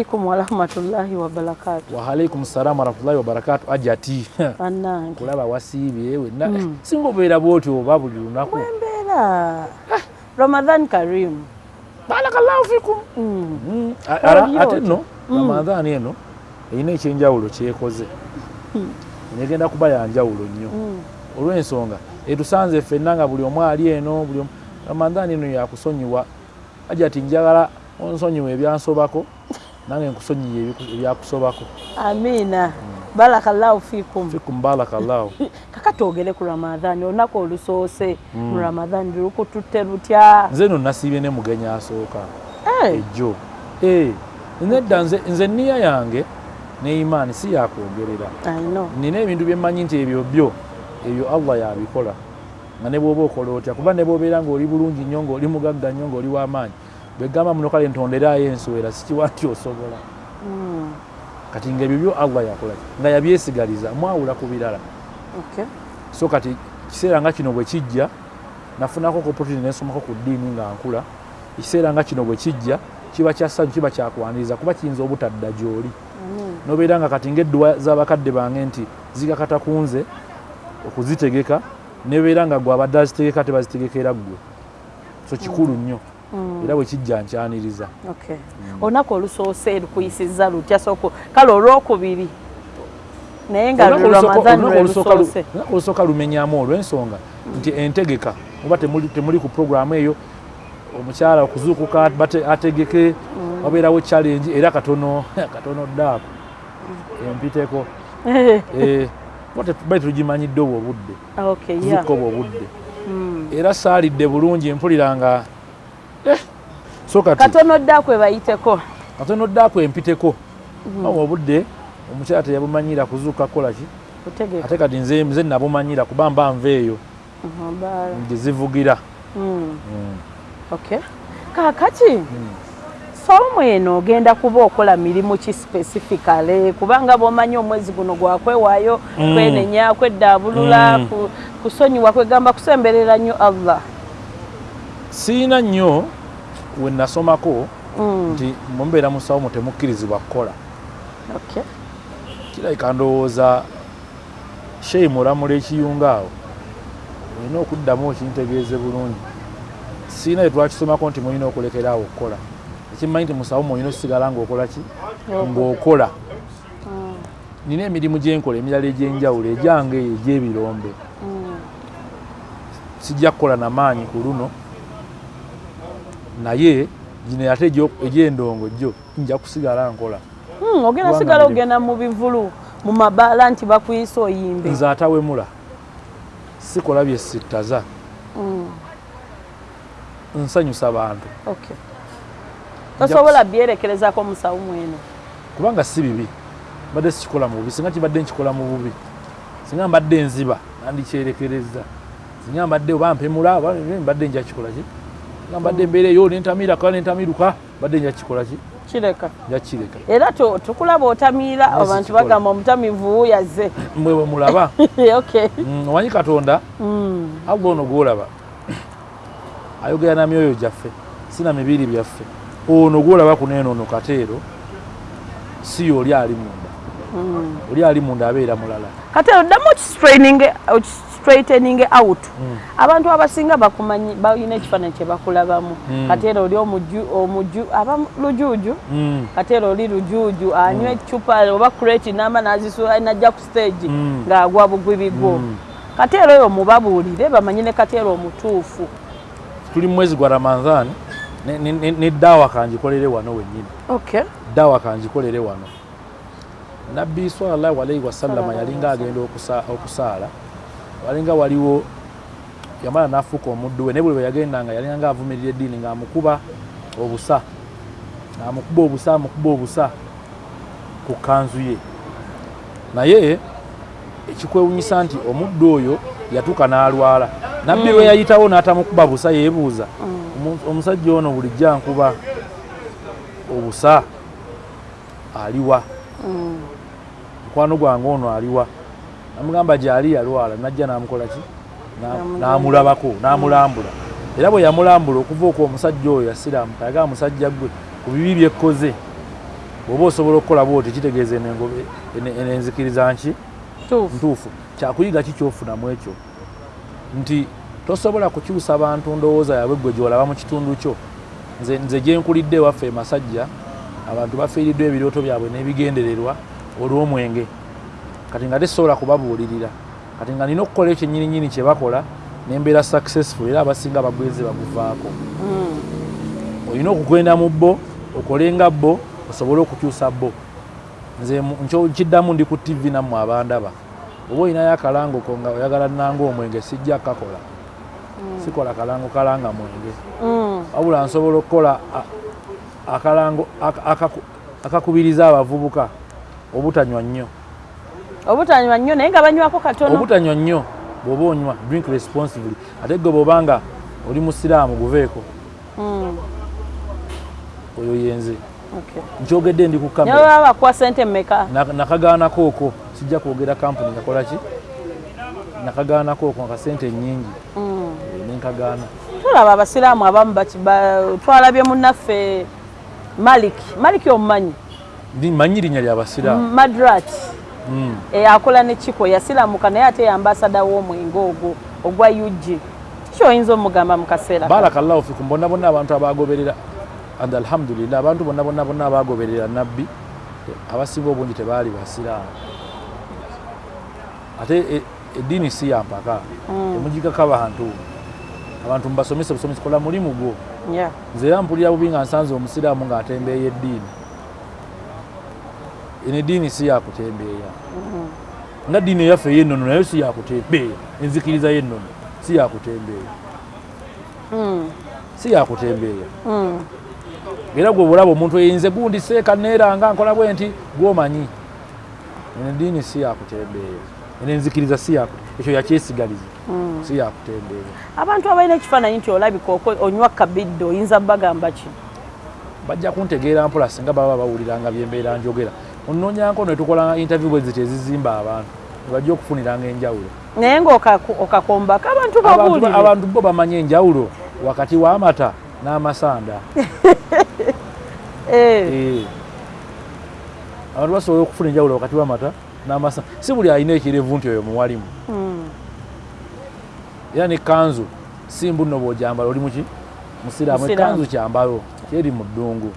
alaikum warahmatullahi wabarakatu waalaikum salamu warahmatullahi wabarakatu ajati bannange kulaba wasiibye wenna. Mm. singa obeera bwotyo oba buli lunaku. Wembeera ramadan karim. Barakallahu fikum. Mm. Mm, ara- ate nno? Mm. ramadhaani eno? Erina ekyenjawulo kyekoze. Negenda kuba yanjawulo nnyo. Mm. olw'ensonga etusanze ffenna nga buli omu ali eno buli omu. Ramadhaani eno yakusonyiwa ajati njagala onsonyiwa ebyansobako nange nkusonyiye ebyakusobako amiina barakallahu fikum fikum barakallahu kakati ogere ku ramadhan olunaku olusoose. Mu ramadhan lukututte lutya? Nze no nasiibye ne mugenya asooka. Eh, ejjo. Eh, nedda nze nze nniya yange ne imaani si yakwogerera I know. nina ebintu bye mmanyi nti ebyo byo ebyo allah yabikola. Nga ne bwoba okola otya? Kuba ne bwobeera ng'oli bulungi nnyo ng'oli mugagga nnyo ng'oli w'amaanyi bwegamba muno kale ntonderayo enswera sikiwa nti osobola Mm. kati ngaebyo byo allah yakola nga yabyesigaliza mwawula ku birala so kati kiseera nga kino bwe kijja nafunako opportunity nensomako ku ddiini nga nkula ekiseera nga kino bwe kijja kiba kyassanyu kiba kyakwaniriza kuba kiyinza obutadda gy'oli Amin. nobeera nga kati ngaedduwa z'abakadde bange nti zigakata ku nze okuzitegeka nebeera nga gwe abadde azitegeka tebazitegekera ggwe so kikulu nnyo Mm. Era bwe kijja nkyaniriza. Okay. olunaku olusoose lukuyisizza lutya? Soko kale olwokubiri. Naye nga olusooka- lumenyamu olw'ensonga. Nti entegeka oba temuli, ku programu eyo omukyala okuzuukuka ategeke wabeerawo challenge era katono katono ddaako. Empiteko. Eh, bali tugimanyidde obwo obudde. Yeah. kuzuukuka obwo obudde. Mm. era saalidde bulungi mpulira nga so kati katono ddakwe bayiteko katono ddaako empiteko awo obudde omukyala teyabumanyira kuzuuka kukola ki kutegeka ate kati nze nze nabumanyira kuba mba nva eyo Mhm, bara. gye zivugira Mm. Mm. Okay. kakati soomu eno ogenda kuba okola mirimu ki specificale kubanga bwomanyi omwezi guno gwakwewaayo Mm. kwenenya kweddaabulula Mm. ku- kusonyiwa kwegamba kusemberera nnyo allah siina nnyo we nasomako Mm. nti mumbeera mu sawumu temukkirizibwa kukola. Kirabika ndowooza sheyi mulamula ekiyunga awo olina okuddamu okintegeeze bulungi. Siina etwakisomako nti mulina okulekera awo okukola. Ekimmanyi nti musawumu olina osigala ng'okola ki? Ng'okola. Mm. nina emirimu gyenkola emirala egyenjawulo egyange eyo egy'ebirombe. Mm. sijja kukola namaanyi ku luno naye gino ate egy'endongo gyo nja kusigala nkola. Mm, ogenda sigala ogenda mu bivulu mu mabaala nti bakuyisa oyimbe. Nze atawemula sikola byesittaza Mm. nsanyusa bantu. Okay. tosobola byerekerezako mu sawumu eno kubanga si bibi. Mbadde sikikola mu bubi singa kibadde nkikola mu bubi. Singa mbadde nziba nandikyerekereza. Singa mbadde oba mpemula mbadde nja kikola ki singa mbadde mbeera eyo nentamiira kala nentamiruka mbadde nja kikola ki? Kireka. Nja kireka era tukulaba otamiira abantu bagamba omutamivu yazze. Mwe bwe mulaba. Okay. Mm, omanyi katonda? Mm. allah ono gwolaba. Ayogera na myoyo gyaffe. Si na mibiri byaffe. Ono gwolaba kuneenono kateero si oli ali munda. Mm. oli ali munda abeera mulala. Kati oddamu straightening out. Abantu abasinga bakumanyi balina ekifaananyi kye bakulabamu Mm. kati era oli omuju aba lujuuju? Mm, kati era oli lujuuju anywa ecupa oba crate nama nazisula najja ku stage Mm. ng'agwa bugwi bigwo Mm. kati era oyo mubabuulire bamanyi ne kati era omutuufu. Tuli mwezi gwa ramadhan ne- ddaawa kangikolere wano wennyini. Okay. ddaawa kangikolere wano. Nabbi sallallahu alaihi wasallama yalinga agenda okusa- okusaala walinga waliwo yamala n'afuuka omuddu we naye buli bwe yagendanga yalinga nga avumirira eddiini ng'amukuba obusa ng'amukuba obusa amukuba obusa ku kanzu ye. Naye ekikwewunyisa nti omuddu oyo yatuuka n'alwala. Nabbi lwe yayitawo n'atamukuba busa yeebuuza. Omu- omusajja ono bulijjo ankuba obusa aliwa. Mm. mukwano gwange ono aliwa namugamba gyali yalwala najja namukola ki? Na- Namugamba. namulabako namulambula. Era bwe yamulambula okuva okwo omusajja oyo yasiramuka yagamba musajja gwe ku bibi byekkoze bw'oba osobola okukola bwoti kitegeeza eno engobe- ene- eno enzikiriza nki? Tuufu ntuufu. Kyakuyiga ki kyofunamu ekyo? Nti tosobola kukyusa bantu ndowooza yaabwe gwe gyolaba mu kitundu kyo. Nze, nze gyenkulidde ewaffe emasajja abantu bafiiriddwa ebirooto byabwe n'ebigendererwa olw'omwenge kati nga tesobola kubabuulirira. Kati nga nina okukola ekyo nyininyini kye bakola nembeera successful era abasinga bagweze baguvaako. Mm. olina okugenda mu bbo okole nga bbo osobole okukyusa bbo nze mu- nkyo kiddamu ndi ku tv nammwe abandaba. Oba olinayo akalango ko nga oyagala nanga omwenge sijja kakola. Sikola kalango kalanga mwenge. Mm. wabula nsobola okukola akalango aka- akaku- akakubiriza abavubuka obutanywa nnyo obutanywa nnyo naye nga banywako katono. Obutanywa nnyo bw'oba onywa drink responsibly. Ate gwe bw'obanga oli musiraamu guveeko. Mm. oyo yenze. Okay. nkyogedde ndi ku naye kamera baba bakuwa sente mmeka? Na- nakagaanako okwo sijja kwogera kampuni ngakola ki? Nakagaanako okwo nga sente nyingi Mm. eh, nenkagaana tulaba abasiraamu abamu twalabye munnaffe malik. Malik omumanyi? Ndi- manyi linnya lyabasiraamu madrat. Akola ne kiko yasiramuka naye ate yambasada w'omwenge ogwo ogwa ug kyoyinza omugamba mu kaseera kano? barakallahu fikum bonna bonna abantu abagoberera and alhamdulillah abantu bonna bonna bonna abagoberera nabbi abasinga obungi tebaali basiraamu. Ate e- eddiini si yampaka emugikako abantu abantu mubasomese busomesi kola mulimu gwo. Yeah. nze era mpulira bubi nga nsanze omusiraamu ng'atembeeya eddiini eno eddiini si yakutembeeya nga ddiini eyaffe ey'ennono naye si yakutembeeya enzikiriza y'ennono si yakutembeeya Mm. si yakutembeeya Mm. era gwe bulaba omuntu eyinze gundi seeka neeranga nkola bwe nti gwomanyi eno eddiini si yakutembeeya eno enzikiriza si yaku ekyo yakyesigaliza si yakutembeeya abantu abalina ekifaananyi nti olabika onywa kabidde oyinza bagamba ki? Bajja kuntegeera mpola singa baba bawuliranga byembeera njogera onoonyanko ne tukola interview bwe ziti ezizimba abantu nebajja okufuniranga enjawulo. Naye ng'okakombako abantu babuulire. abantu bo bamanyi enjawulo wakati w'amata n'amasanda. Eh, Eh. abantu basobola okufuna enjawulo wakati w'amata n'amasanda. Si buli alina ekirevu nti oyo muwalimu. Mm. era ne kanzu si mbu nno bw'ojambala oli muki Musiraamu. ekanzu kyambalo kyeri mu ddungu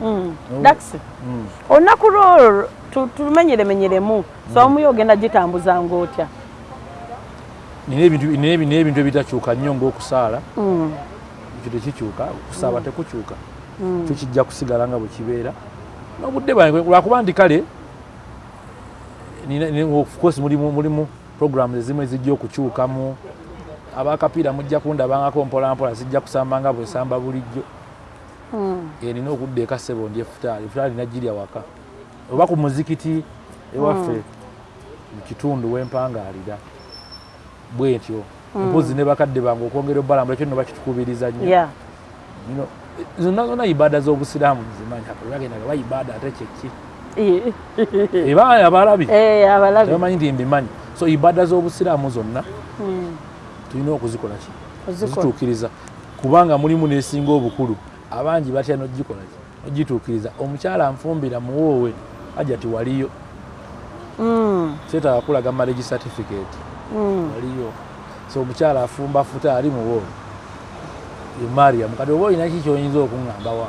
Mm. No. dax Mm. olunaku lwo tu- tumenyeremenyeremu somuyo ogenda gitambuzanga otya nina ebintu nina ebi- nina ebintu ebitakyuka nnyo ng'okusaala. Mm. ekyo tekikyuka okusaaba tekukyuka. Kyo kijja kusigala nga bwe kibeera. N'obudde bwange lwakuba nti kale nina- nina- of course mulimu mulimu programs ezimu ezijja okukyukamu. Abakapiira mujja kundabangako mpolampola zijja kusamba nga bwesamba bulijjo Mm. Eh, nina okudda eka ssebo ndi efutaali efutaali nagirya waka. Oba ku muzikiti ewaffe mu kitundu wempangaalira bwe ntyo mpozi ne bakadde bange okwongera obbalambula ekyo nno bakitukubiriza nnyo. Zonna zonna ibaada z'obusiraamu nzimanyi bagendaga ba ibaada ate kyeki eba abalabi. Eh, abalabi. Tebamanyi nti mbimanyi. So ibaada z'obusiraamu zonna tulina okuzikola ki? Ozituukiriza kubanga mulimu nesinga obukulu abangi batya nogikola ki nogituukiriza omukyala anfumbira muwoowe ajja ti waliyo Mm. kyetaaga kulaga marriage certificate Mm. waliyo so omukyala afumba futa ali muwoowe emariamu kati oba olina ki kyoyinza okuŋŋamba wa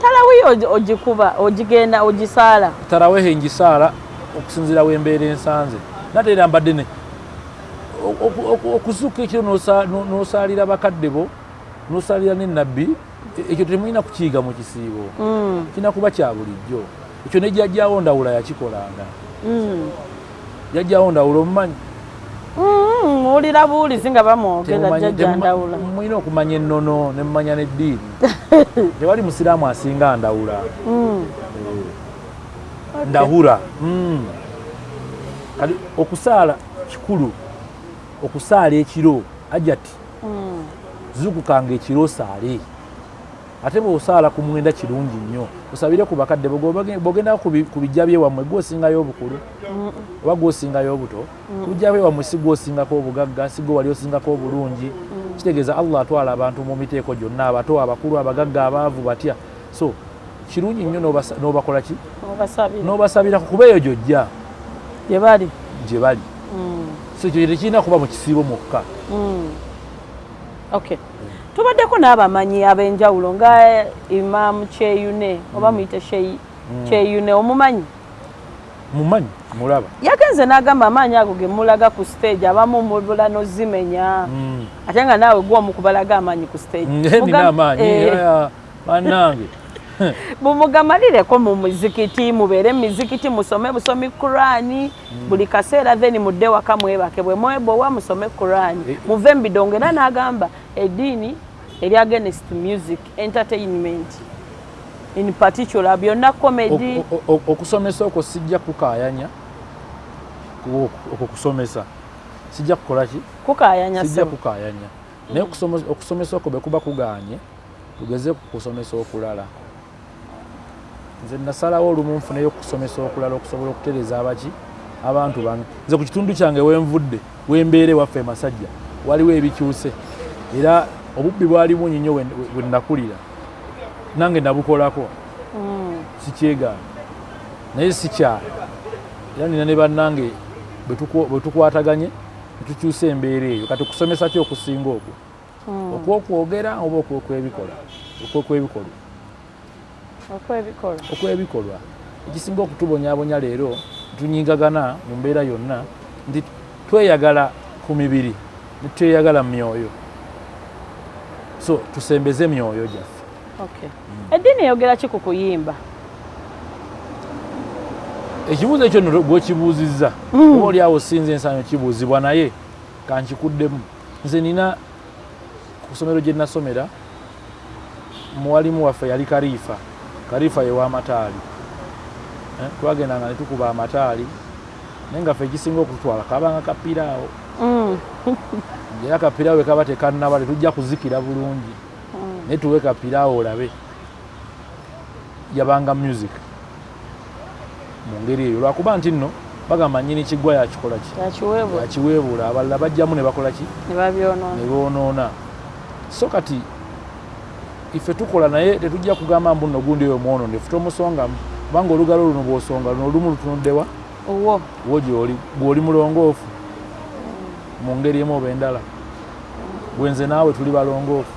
talawiyo ogi- ogikuba ogigenda ogisaala tarawehe ngisaala okusinziira wembeera ensanze nate era mbadde ne oku- oku- oku- okuzuuka ekiro n'osa- n'o- n'osaalira bakadde bo n'osaalira n'ennabbi e- ekyo temulina kukiyiga mu kisiibo. Mm. kina kuba kya bulijjo. Ekyo ne jjajjaawo ndawula yakikolanga. Mm. jjajjaawo ndawula omumanyi? Mm, muwulira buwulizi nga bamwogera jjajja ndawula mulina okumanya ennono ne mumanya n'eddiini. Tewali musiraamu asinga ndawula. Mm. ndahura Mm. kati okusaala kikulu okusaala ekiro ajati zukukanga ekiro osaale ate bw'osaala ku mwenda kirungi nnyo osabire ku bakadde bw'ogenda ku bi- ku bijja byewammwe gwosingayo obukulu oba gwosingayo obuto ku bijja byewammwe si gwosingako obugagga si gwe wali osingako obulungi. Kitegeeza allah atwala abantu mu miteeko gyonna abato abakulu abagagga abaavu batya. So kirungi nnyo n'obakola ki? Obasabira n'obasabirako kuba eyo gyojja. Gye bali. Gye bali. Mm, so ekyo tekirina kuba mu kisiibo mwokka. Mm. okay tubaddeko n'abamanyi ab'enjawulo nga imaamu kyeyune oba muyite Sheyi- kyeyune omumanyi? Mumanyi mulaba. Yagenze n'agamba amaanyi ago ge mulaga ku stage abamu mubula nozimenya. Mm. ate nga naawe gwomu kubalaga amaanyi ku stage. Nina Mugam- amaanyi eh, bannange. Mumugamalireko mu muzikiti mubeere mumizikiti musome busomi kurani buli kaseera then mudde waka mwebake bwe mwebowa musome kurani Eh. muve mubidongo era n'agamba eddiini eri against music entertainment in particular byonna comedy. Okusomesa okwo sijja kukayanya ku- okwo kusomesa. Sijja kukola ki? Kukayanya sijja sebo kukayanya naye okusome- okusomesa okwo bwe kuba kuganye tugeze ku kusomesa okulala. Nze nasalawo olumu nfuneyo okusomesa okulala okusobola okutereza abaki abantu bange. Nze ku kitundu kyange wenvudde wembeere waffe masajja waliwo ebikyuse era obubbi bwali bungi nnyo we- we nakulira. Nange nabukolako. Sikyegaana naye sikyala era nina ne bannange bwe bwe tukwataganye ne tukyusa embeera eyo. Kati okusomesa ki okusinga okwo? Okwokwogera oba okwokwebikola? Okwokwebikolwa okwebikolwa ekisinga okutubonyabonya leero tunyingagana mu mbeera yonna nti tweyagala ku mibiri netweyagala mu myoyo so tusembeze emyoyo gyaffe okay. Eddiini eyogera ki ku kuyimba? Ekibuuzo ekyo nno gwekibuuzizza oba oliawo sinza ensanyo kibuuzibwa naye kankikuddemu nze nina ku ssomero gye nasomera muwalimu waffe yali kariifa. Kariifa ye w'amataali Eh, twagendanga ne tukuba amataali naye nga ffe ekisinga okututwala kabanga kapiraawo Mm, era kapiraawo bwe kaba tekannaba tetujja kuzikira bulungi. Naye tuwe kapiraawo olabe. Yabanga music. Mu ngeri eyo. Lwakuba nti nno bagamba nyini kiggwa yakikola ki? Yakiweebuula abalala bajjamu ne bakola ki? Ne boonoona. So kati ife tukola naye tetujja kugamba mbu nno gundi oyo mwonoone ffe tomusongamu kubanga olugalo luno bw'osonga luno olumu lutunuddewa owo. Wo gyoli bw'oli mulongoofu mu ngeri emu oba endala bwenze naawe tuli balongoofu.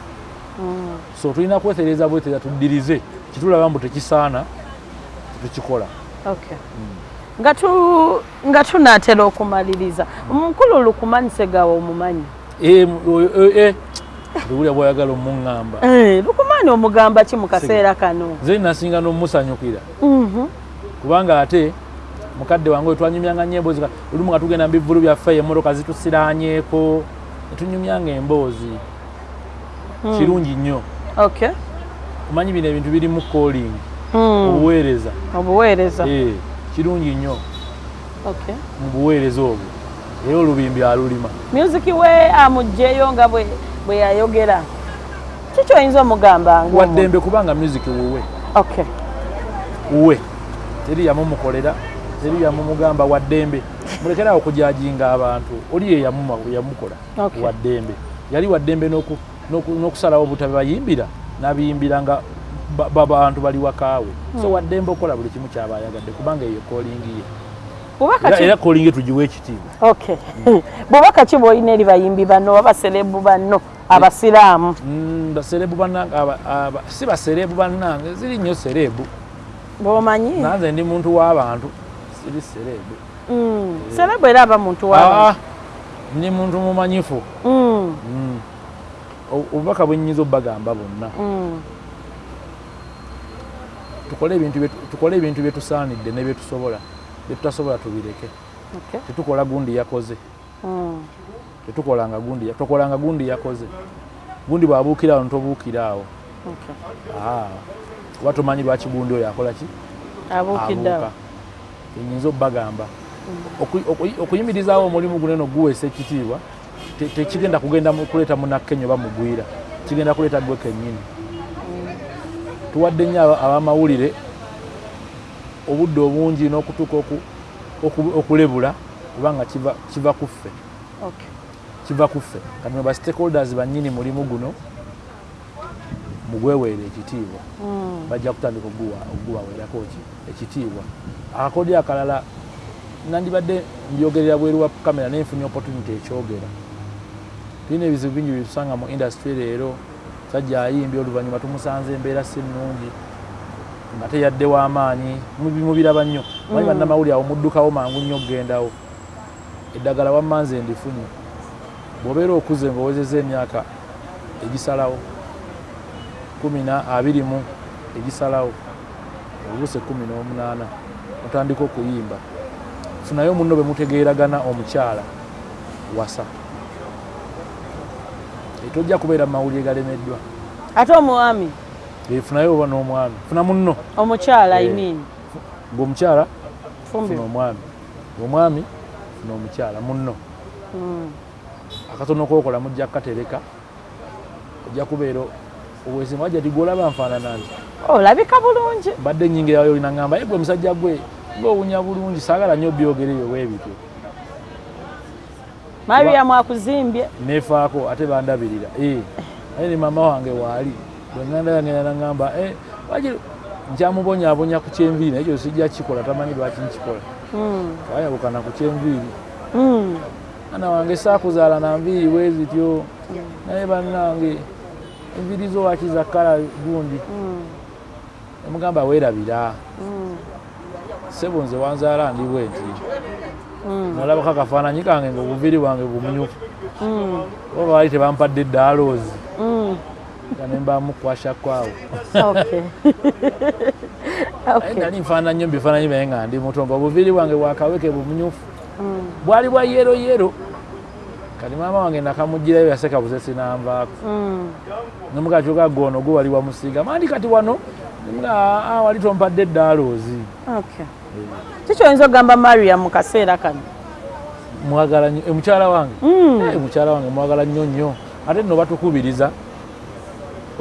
Mm, so tulina kwetereza bwetereza tuddirize kitulaba mbu tekisaana tukikola. Okay nga tu- nga tunaatera okumaliriza. Omukulu lukumani segawa omumanyi? Tuwulira bwayagala omuŋŋamba. Eh, lukumani omugamba ki mu kaseera kano? Nze nasinga n'omusanyukira Mhm. kubanga ate mukadde wange we twanyumyanga nnyo emboozi olumu nga tugenda mu bivulu byaffe emmotoka zitusiraanyeeko netunyumyanga emboozi. Kirungi nnyo. Okay omanyi bino ebintu birimu calling. Mm, obuweereza. Obuweereza. Eh, kirungi nnyo. Okay mu buweereza obwo. Era olubimbi alulima. Music we amugjeyo nga bwe yayogera. Kiki oyinza omugamba nga waddembe kubanga music wuwe. Wuwe. Teri yamumukolera teri yamumugamba waddembe mulekerawo okujajinga abantu. Oli ye yamukola waddembe yali waddembe n'oku- n'oku- n'okusalawo obutabe bayimbira n'abiyimbira nga ba- ba- bantu bali wakaawe. So waddembe okola buli kimu kyaba ayagadde kubanga eyo kolingi ye. Era- kolingi tugiwa ekitiibwa. Okay. Bubaka ki bwolina eri bayimbi banno abaserebu banno abasiraamu? Baserebu bannange aba- aba- si baserebu bannange ziri nnyo serebu bwomanyi? Nanze ndi muntu w'abantu siri serebu Mm, serebu era aba muntu Ah, wa ndi muntu mumanyifu. Mm, Mm. O- obubaka bwe nnyinza obbagamba bonna. Mm. tukole ebintu bye- tukole ebintu bye tusaanidde ne bye tusobola bye tutasobola tubireke. Okay. tetukola gundi yakoze. Mm. tetukolanga gundi ya- tokolanga gundi yakoze. Gundi bw'abuukiraawo ntobuukiraawo Okay. Ah, oba tomanyi lwaki gundi oyo akola ki? Abuukiddeawo enyinza obbagamba Oku- oku- okuyimirizaawo omulimu guno eno guweesa ekitiibwa te- tekigenda kugenda kuleeta munakkenya oba mugwira kigenda kuleeta gwe kennyini. Tuwadde nnyo aba- abamawulire obudde obungi n'okutuuka oku- oku- okulebula kubanga kiva- ku ffe. Kiva ku ffe. Kati mwe ba stakeholders bannyini mulimu guno mugweweere ekitiibwa. Mm. bajja kutandika okuguwa- okugubaweerako ki ekitiibwa. Akakodyo akalala nandibadde mbyogerera bweru wa kamera naye nfunye opportunity ekyogera. Tulina ebizibu bingi byetusanga mu industry leero. Sajja ayimbye oluvannyuma tumusanze embeera si nnungi nga teyadde w'amaanyi mubiraba nnyo. Manyi bannamawulire awo muddukawo mangu nnyo okgendawo. Eddagala wamma nze ndifunye. Bw'obeera okuze ng'owezeza emyaka egisalawo kumi na abiri mu egisalawo obuse kumi n'omunaana otandika okuyimba. Funayo munno bwe mutegeeragana omukyala wasa. Tojja kubeera mu mawulire galemeddwa. Ate omwami? Efunayo oba n'omwami? Funa munno. Omukyala Eh. imin ng'omukyala fumbi funa omwami. Omwami funa omukyala munno. Mm. akatono kokola mujja kukatereka ojja kubeera obwesimba wajja tigolaba nfaanana nti olabika bulungi. Mbadde nyingirayo olina ngamba ye gwe musajja gwe ngaowunya bulungi saagala nnyo byogereyo bwebityo mariyamu akuzimbye nefaako ate bandabirira. Eh, naye ne mama wange waali bwenganda yange nangamba waki nkyamubonyaabonya ku kyenviiri? Naye ekyo sijja kikola tamanyi lwaki nkikola. Mm. wayabukana ku kyenviiri. Mm. mwana wange saakuzaala na nviiri bwe zityo. Naye bannange enviiri zo wakiza kala gundi Mm. nemugamba weerabira Mm. sebo nze wanzaala ndi bwe nti Mm. nolabako akafaananyi kange ngaobuviiri bwange bumyufu Mm. oba baali tebampadde eddaaloozi Mm. nga nembamu kwashakwawo Okay. naye Okay. nali nfaanana nnyo mubifaananyi byaye nga ndi muto nga obuviiri bwange bwakaweke bumyufu Mm. bwali bwa yero yero kati maama wange nakamugirayo yaseka busesi nanvaako Mm. nemugakyoga goono gwe wali wamusinga mandi kati wano? Nemuga wali tompadde eddaaloozi. Okay. kikyoyinza okugamba mariya mu kaseera kano? Mwagala nnyo eh, mukyala wange? Mm. Eh, mukyala wange mwagala nnyo nnyo. Ate nno batukubiriza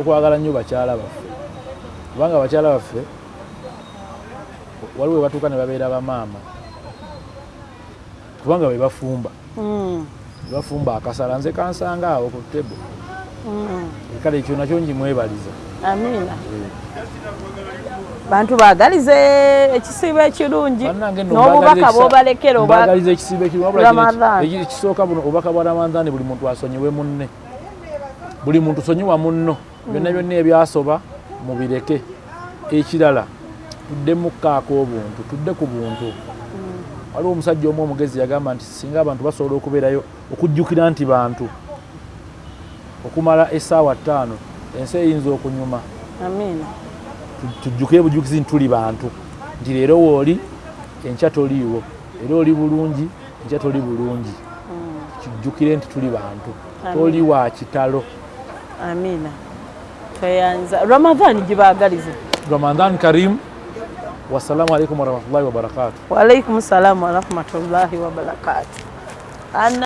okwagala nnyo bakyala baffe. Kubanga bakyala baffe waliwo we batuuka ne babeera bamaama. Kubanga be bafumba. Mm. Bafumba akasala nze kansanga awo ku tebo Mm. kale ekyo nakyo njimwebaliza amiina bantu baagalize ekisiibo ekirungi n'obubaka bw'obalekera oba mbagaliza ekisiibo ekisooka buno obubaka bwa ramadani buli muntu asonyiwe munne. Buli muntu sonyiwa munno. Byonna byonna ebyasoba mubireke ekirala. Tudde mukkaako obuntu tudde ku buntu waliwo omusajja omu omugezi yagamba nti singa abantu basobola okubeerayo okujjukira nti bantu okumala essaawa ttaano ensi eyinza okunyuma. Tujjukire bujukizi nti tuli bantu. Nti leero wooli enkya toliiwo. Era oli bulungi enkya toli bulungi. Kijjukire nti tuli bantu. Toli wa kitalo. Amiina tweyanza. Ramadan gibaagalize ramadan karim wassalamu alaikum warahmatullahi wabarakatuh waalaikum salaamu warahmatullahi wabarakatu